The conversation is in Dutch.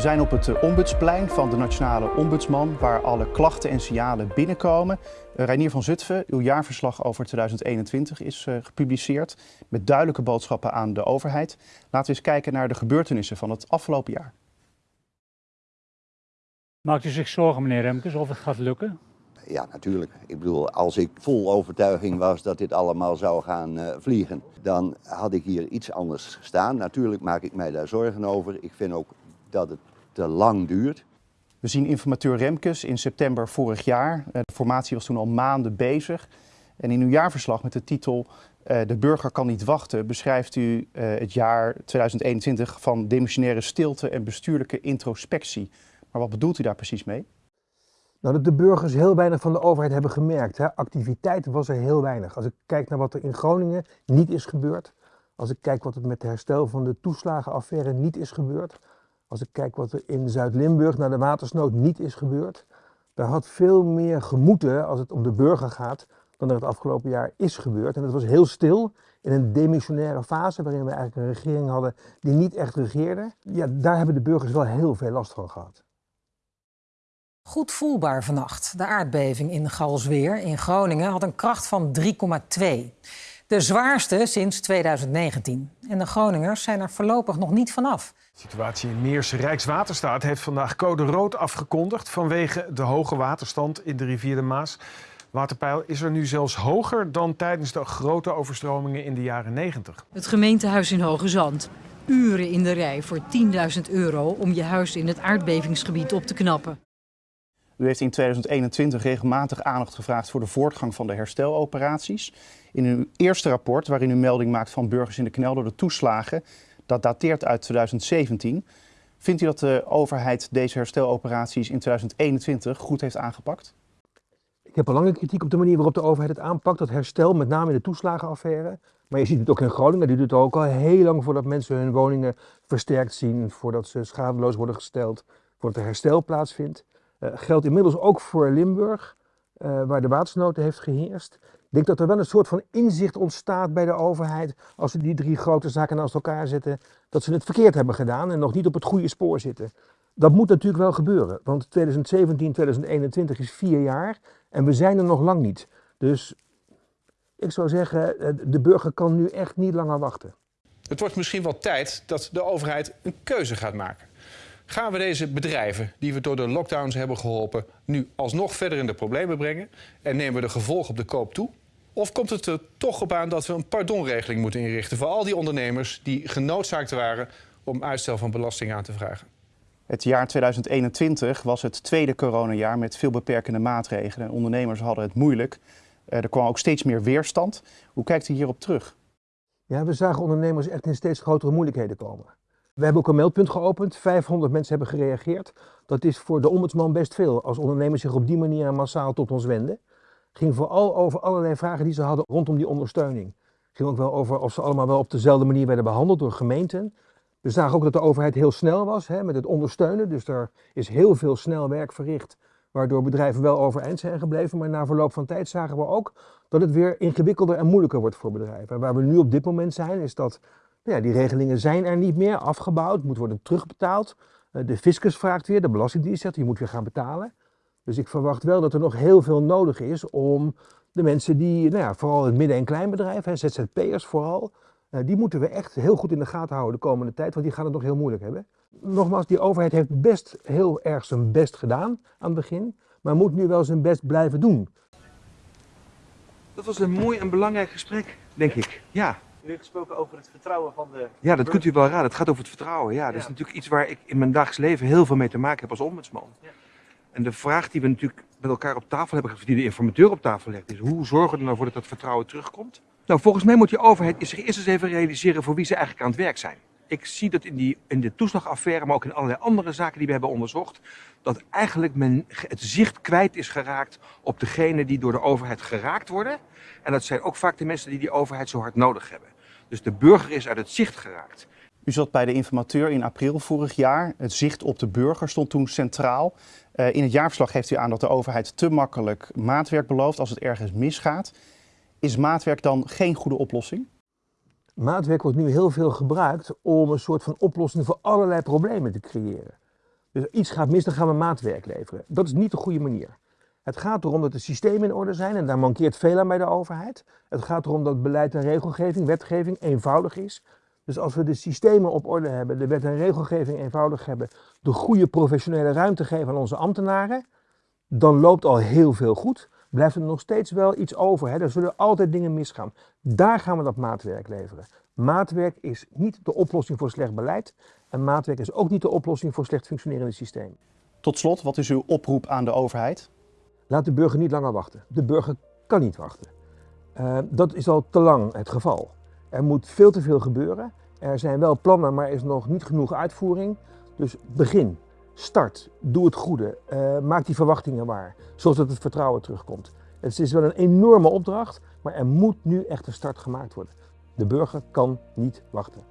We zijn op het eh, ombudsplein van de Nationale Ombudsman, waar alle klachten en signalen binnenkomen. Uh, Reinier van Zutphen, uw jaarverslag over 2021 is uh, gepubliceerd met duidelijke boodschappen aan de overheid. Laten we eens kijken naar de gebeurtenissen van het afgelopen jaar. Maakt u zich zorgen, meneer Remkes, of het gaat lukken? Ja, natuurlijk. Ik bedoel, als ik vol overtuiging was dat dit allemaal zou gaan uh, vliegen, dan had ik hier iets anders staan. Natuurlijk maak ik mij daar zorgen over. Ik vind ook dat het te lang duurt. We zien informateur Remkes in september vorig jaar. De formatie was toen al maanden bezig. En in uw jaarverslag met de titel uh, De burger kan niet wachten beschrijft u uh, het jaar 2021 van demissionaire stilte en bestuurlijke introspectie. Maar wat bedoelt u daar precies mee? Nou, dat de burgers heel weinig van de overheid hebben gemerkt. Hè. Activiteit was er heel weinig. Als ik kijk naar wat er in Groningen niet is gebeurd. Als ik kijk wat er met het herstel van de toeslagenaffaire niet is gebeurd. Als ik kijk wat er in Zuid-Limburg naar de watersnood niet is gebeurd. Daar had veel meer gemoeten als het om de burger gaat dan er het afgelopen jaar is gebeurd. En dat was heel stil in een demissionaire fase waarin we eigenlijk een regering hadden die niet echt regeerde. Ja, daar hebben de burgers wel heel veel last van gehad. Goed voelbaar vannacht. De aardbeving in Galsweer in Groningen had een kracht van 3,2. De zwaarste sinds 2019. En de Groningers zijn er voorlopig nog niet vanaf. De situatie in Meerse Rijkswaterstaat heeft vandaag code rood afgekondigd vanwege de hoge waterstand in de rivier de Maas. Waterpeil is er nu zelfs hoger dan tijdens de grote overstromingen in de jaren 90. Het gemeentehuis in Hoge Zand. Uren in de rij voor 10.000 euro om je huis in het aardbevingsgebied op te knappen. U heeft in 2021 regelmatig aandacht gevraagd voor de voortgang van de hersteloperaties. In uw eerste rapport, waarin u melding maakt van burgers in de knel door de toeslagen, dat dateert uit 2017. Vindt u dat de overheid deze hersteloperaties in 2021 goed heeft aangepakt? Ik heb lange kritiek op de manier waarop de overheid het aanpakt, dat herstel, met name in de toeslagenaffaire. Maar je ziet het ook in Groningen, die doet het ook al heel lang voordat mensen hun woningen versterkt zien, voordat ze schadeloos worden gesteld, voordat er herstel plaatsvindt. Uh, geldt inmiddels ook voor Limburg, uh, waar de watersnood heeft geheerst. Ik denk dat er wel een soort van inzicht ontstaat bij de overheid als ze die drie grote zaken naast elkaar zetten, dat ze het verkeerd hebben gedaan en nog niet op het goede spoor zitten. Dat moet natuurlijk wel gebeuren, want 2017, 2021 is vier jaar en we zijn er nog lang niet. Dus ik zou zeggen, de burger kan nu echt niet langer wachten. Het wordt misschien wel tijd dat de overheid een keuze gaat maken. Gaan we deze bedrijven, die we door de lockdowns hebben geholpen, nu alsnog verder in de problemen brengen en nemen we de gevolgen op de koop toe? Of komt het er toch op aan dat we een pardonregeling moeten inrichten voor al die ondernemers die genoodzaakt waren om uitstel van belasting aan te vragen? Het jaar 2021 was het tweede coronajaar met veel beperkende maatregelen. En ondernemers hadden het moeilijk. Er kwam ook steeds meer weerstand. Hoe kijkt u hierop terug? Ja, we zagen ondernemers echt in steeds grotere moeilijkheden komen. We hebben ook een meldpunt geopend. 500 mensen hebben gereageerd. Dat is voor de ombudsman best veel als ondernemers zich op die manier massaal tot ons wenden. Ging vooral over allerlei vragen die ze hadden rondom die ondersteuning. Ging ook wel over of ze allemaal wel op dezelfde manier werden behandeld door gemeenten. We zagen ook dat de overheid heel snel was hè, met het ondersteunen. Dus er is heel veel snel werk verricht, waardoor bedrijven wel overeind zijn gebleven. Maar na verloop van tijd zagen we ook dat het weer ingewikkelder en moeilijker wordt voor bedrijven. En waar we nu op dit moment zijn, is dat ja, die regelingen zijn er niet meer, afgebouwd, moet worden terugbetaald. De fiscus vraagt weer, de belastingdienst zegt, je moet weer gaan betalen. Dus ik verwacht wel dat er nog heel veel nodig is om de mensen die, nou ja, vooral het midden- en kleinbedrijf, ZZP'ers vooral, die moeten we echt heel goed in de gaten houden de komende tijd, want die gaan het nog heel moeilijk hebben. Nogmaals, die overheid heeft best heel erg zijn best gedaan aan het begin, maar moet nu wel zijn best blijven doen. Dat was een mooi en belangrijk gesprek, denk ik. Ja. U heeft gesproken over het vertrouwen van de... Ja, dat kunt u wel raden. Het gaat over het vertrouwen. Ja, dat is natuurlijk iets waar ik in mijn dagelijks leven heel veel mee te maken heb als ombudsman. Ja. En de vraag die we natuurlijk met elkaar op tafel hebben die de informateur op tafel legt, is hoe zorgen we er nou voor dat dat vertrouwen terugkomt? Nou, volgens mij moet die overheid zich eerst eens even realiseren voor wie ze eigenlijk aan het werk zijn. Ik zie dat in, die, in de toeslagaffaire, maar ook in allerlei andere zaken die we hebben onderzocht, dat eigenlijk men het zicht kwijt is geraakt op degene die door de overheid geraakt worden. En dat zijn ook vaak de mensen die die overheid zo hard nodig hebben. Dus de burger is uit het zicht geraakt. U zat bij de informateur in april vorig jaar. Het zicht op de burger stond toen centraal. Uh, in het jaarverslag geeft u aan dat de overheid te makkelijk maatwerk belooft als het ergens misgaat. Is maatwerk dan geen goede oplossing? Maatwerk wordt nu heel veel gebruikt om een soort van oplossing voor allerlei problemen te creëren. Dus iets gaat mis, dan gaan we maatwerk leveren. Dat is niet de goede manier. Het gaat erom dat de systemen in orde zijn en daar mankeert veel aan bij de overheid. Het gaat erom dat beleid en regelgeving, wetgeving eenvoudig is. Dus als we de systemen op orde hebben, de wet en regelgeving eenvoudig hebben, de goede professionele ruimte geven aan onze ambtenaren, dan loopt al heel veel goed. Blijft er nog steeds wel iets over. Hè? Er zullen altijd dingen misgaan. Daar gaan we dat maatwerk leveren. Maatwerk is niet de oplossing voor slecht beleid. En maatwerk is ook niet de oplossing voor slecht functionerende systemen. Tot slot, wat is uw oproep aan de overheid? Laat de burger niet langer wachten. De burger kan niet wachten. Uh, dat is al te lang het geval. Er moet veel te veel gebeuren. Er zijn wel plannen, maar er is nog niet genoeg uitvoering. Dus begin, start, doe het goede, uh, maak die verwachtingen waar, zodat het vertrouwen terugkomt. Het is wel een enorme opdracht, maar er moet nu echt een start gemaakt worden. De burger kan niet wachten.